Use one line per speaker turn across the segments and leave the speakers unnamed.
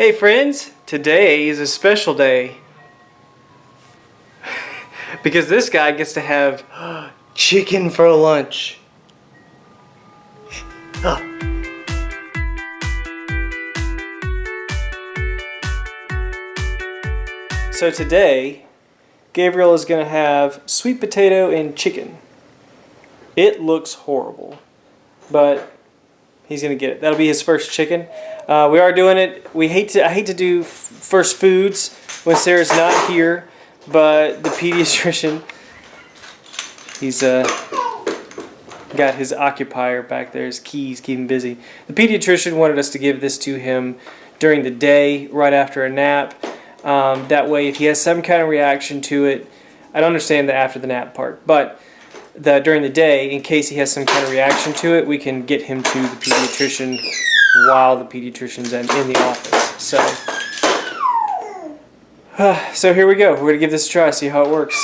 Hey friends, today is a special day. because this guy gets to have chicken for lunch. So today, Gabriel is going to have sweet potato and chicken. It looks horrible, but he's going to get it. That'll be his first chicken. Uh, we are doing it. We hate to. I hate to do first foods when Sarah's not here, but the pediatrician, he's uh, got his occupier back there, his keys, keep him busy. The pediatrician wanted us to give this to him during the day, right after a nap. Um, that way, if he has some kind of reaction to it, I don't understand the after the nap part, but the during the day, in case he has some kind of reaction to it, we can get him to the pediatrician while the pediatrician's in, in the office. So, uh, so here we go. We're going to give this a try, see how it works.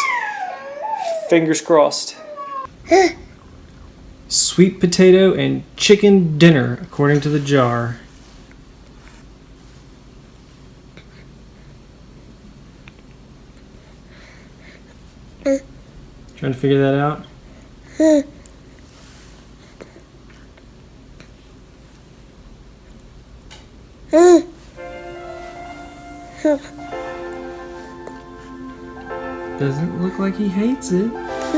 Fingers crossed. Sweet potato and chicken dinner, according to the jar. Trying to figure that out? Doesn't look like he hates it.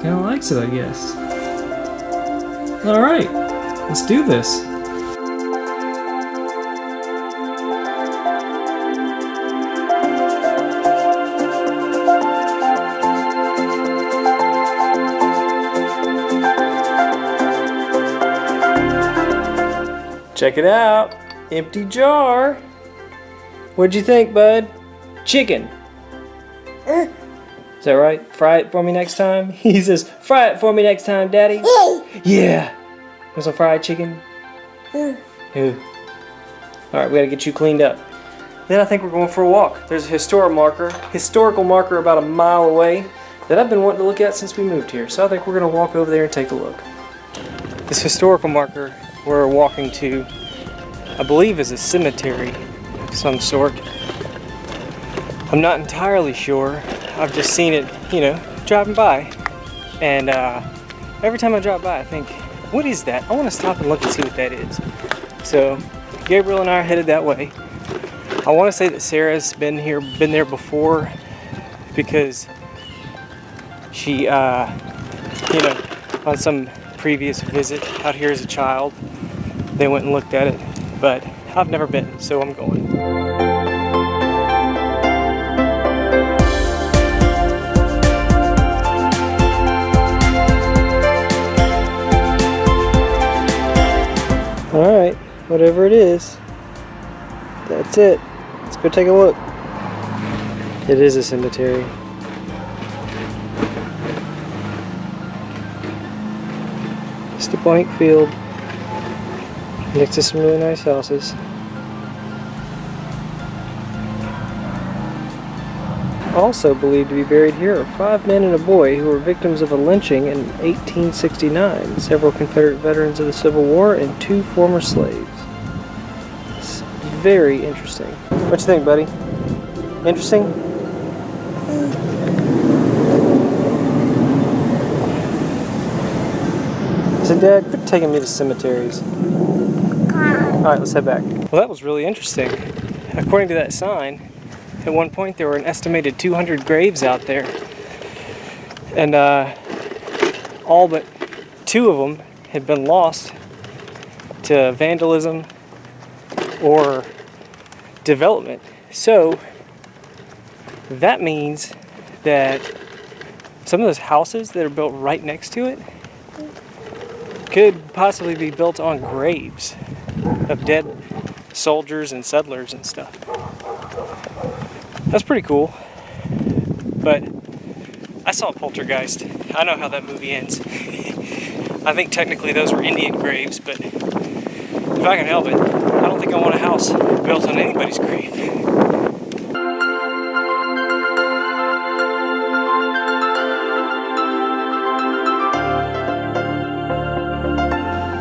Kind of likes it, I guess. Alright, let's do this. Check it out. Empty jar. What'd you think, bud? Chicken. Uh. Is that right? Fry it for me next time? He says, fry it for me next time, Daddy. yeah. Want some fried chicken? Uh. Ooh. Alright, we gotta get you cleaned up. Then I think we're going for a walk. There's a historic marker, historical marker about a mile away that I've been wanting to look at since we moved here. So I think we're gonna walk over there and take a look. This historical marker we're walking to, I believe is a cemetery of some sort. I'm not entirely sure. I've just seen it, you know, driving by. And uh, every time I drive by, I think, what is that? I want to stop and look and see what that is. So Gabriel and I are headed that way. I want to say that Sarah's been here, been there before because she, uh, you know, on some previous visit out here as a child. They went and looked at it, but I've never been, so I'm going. Alright, whatever it is, that's it. Let's go take a look. It is a cemetery. It's a blank field next to some really nice houses. Also believed to be buried here are five men and a boy who were victims of a lynching in 1869, several Confederate veterans of the Civil War, and two former slaves. It's very interesting. What you think, buddy? Interesting? said, Dad, quit taking me to cemeteries. Alright, let's head back. Well, that was really interesting. According to that sign, at one point there were an estimated 200 graves out there. And uh, all but two of them had been lost to vandalism or development. So that means that some of those houses that are built right next to it could possibly be built on graves of dead soldiers and settlers and stuff. That's pretty cool. But I saw Poltergeist. I know how that movie ends. I think technically those were Indian graves, but if I can help it, I don't think I want a house built on anybody's grave.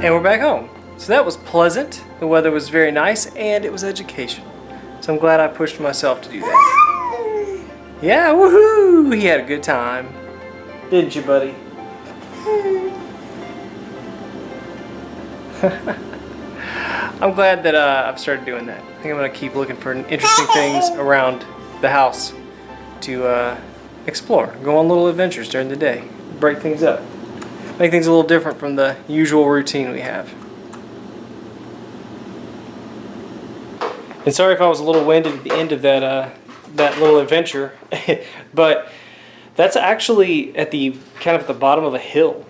And we're back home. So that was pleasant, the weather was very nice, and it was educational. So I'm glad I pushed myself to do that. Yeah, woohoo! He had a good time. Didn't you, buddy? I'm glad that uh, I've started doing that. I think I'm going to keep looking for interesting things around the house to uh, explore. Go on little adventures during the day. Break things up. Make things a little different from the usual routine we have. And sorry if I was a little winded at the end of that uh, that little adventure, but that's actually at the kind of at the bottom of a hill,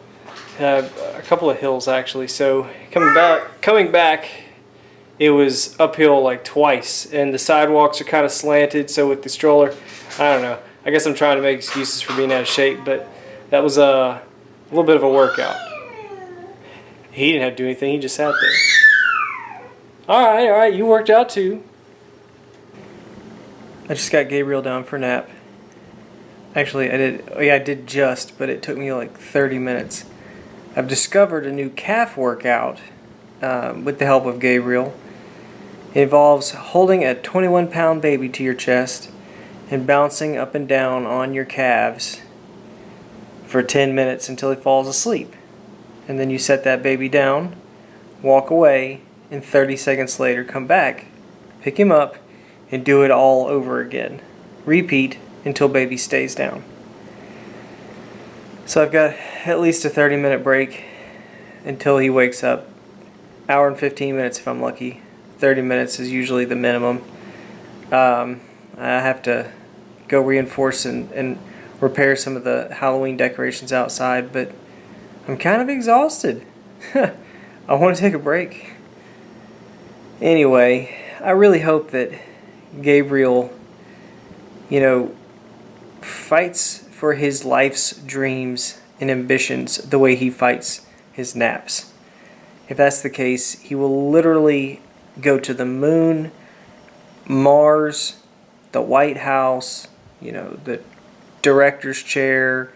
uh, a couple of hills actually. So coming back, coming back, it was uphill like twice, and the sidewalks are kind of slanted. So with the stroller, I don't know. I guess I'm trying to make excuses for being out of shape, but that was a, a little bit of a workout. He didn't have to do anything. He just sat there. All right, all right. You worked out too. I just got Gabriel down for a nap. Actually, I did. Oh yeah, I did just, but it took me like 30 minutes. I've discovered a new calf workout um, with the help of Gabriel. It involves holding a 21 pound baby to your chest and bouncing up and down on your calves for 10 minutes until he falls asleep. And then you set that baby down, walk away, and 30 seconds later come back, pick him up, and do it all over again. Repeat until baby stays down. So I've got at least a 30 minute break until he wakes up. Hour and 15 minutes if I'm lucky. 30 minutes is usually the minimum. Um, I have to go reinforce and, and repair some of the Halloween decorations outside, but I'm kind of exhausted. I want to take a break. Anyway, I really hope that Gabriel, you know, fights for his life's dreams and ambitions the way he fights his naps. If that's the case, he will literally go to the moon, Mars, the White House, you know, the director's chair,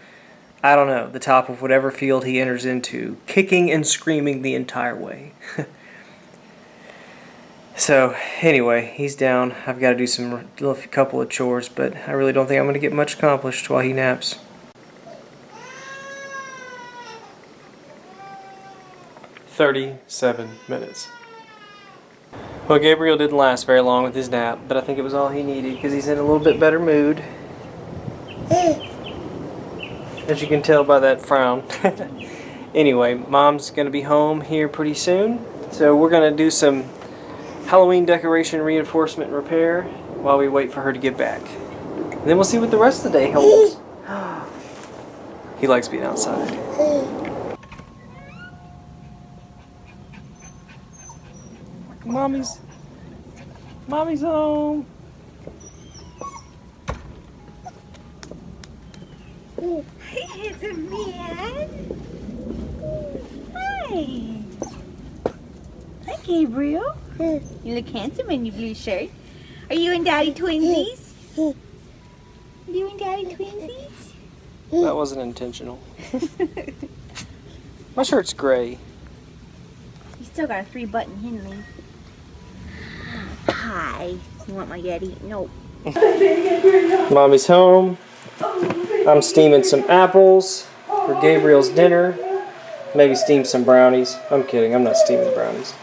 I don't know, the top of whatever field he enters into, kicking and screaming the entire way. so, anyway, he's down. I've got to do some a couple of chores, but I really don't think I'm going to get much accomplished while he naps. Thirty-seven minutes. Well, Gabriel didn't last very long with his nap, but I think it was all he needed because he's in a little bit better mood. As you can tell by that frown. anyway, mom's going to be home here pretty soon. So we're going to do some Halloween decoration reinforcement and repair while we wait for her to get back. And then we'll see what the rest of the day holds. he likes being outside. Mommy's Mommy's home.
Hey, handsome man. Hi. Hi, Gabriel. You look handsome in your blue shirt. Are you and Daddy twinsies? You and Daddy twinsies?
That wasn't intentional. My shirt's gray.
You still got a three button Henley. Hi. You want my daddy? Nope.
Mommy's home. I'm steaming some apples for Gabriel's dinner. Maybe steam some brownies. I'm kidding, I'm not steaming brownies.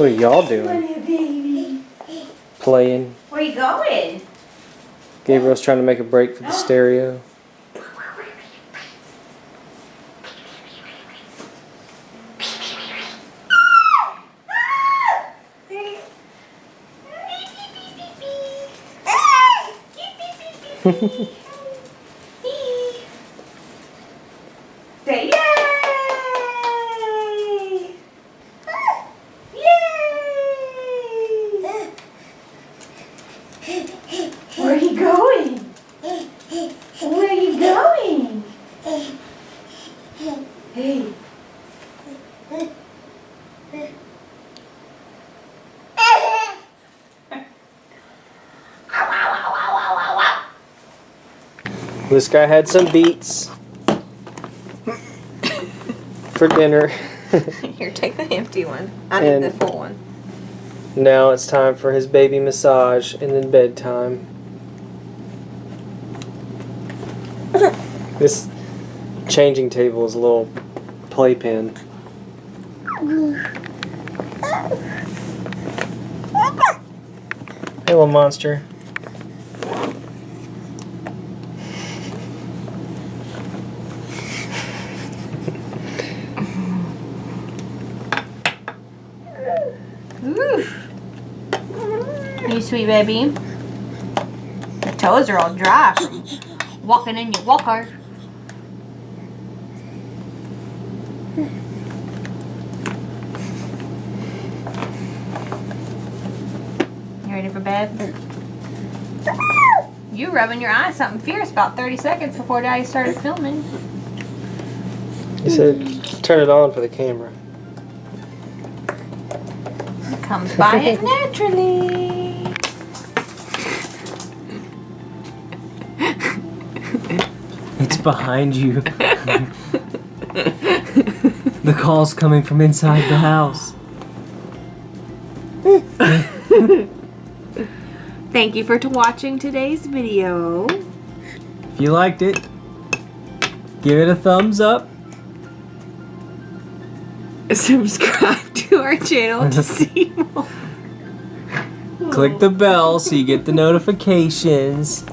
What are y'all doing? Playing.
Where you going?
Gabriel's trying to make a break for the stereo.
Say yay! Yay! Where are you going? Where are you going? Hey.
This guy had some beets for dinner.
Here, take the empty one. I need the full one.
Now it's time for his baby massage and then bedtime. This changing table is a little playpen. Hey, little monster.
Oof. You sweet baby. The toes are all dry from walking in your walker. You ready for bed? You rubbing your eyes something fierce about 30 seconds before Daddy started filming.
He said, turn it on for the camera.
Comes by it naturally.
Behind you. the call's coming from inside the house.
Thank you for watching today's video.
If you liked it, give it a thumbs up.
Subscribe to our channel to see more.
Click the bell so you get the notifications.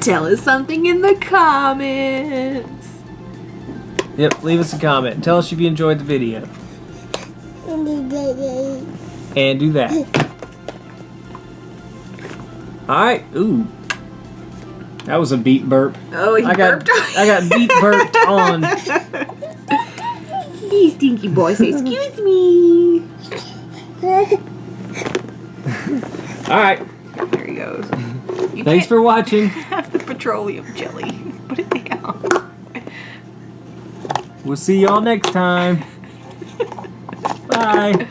Tell us something in the comments.
Yep, leave us a comment. Tell us if you enjoyed the video. And do that. Alright, ooh. That was a beet burp.
Oh, he
I got
burped.
I got beet burped on.
You stinky boy, say excuse me.
Alright,
There he goes. You
thanks for watching.
have the petroleum jelly. Put it down.
We'll see y'all next time. Bye.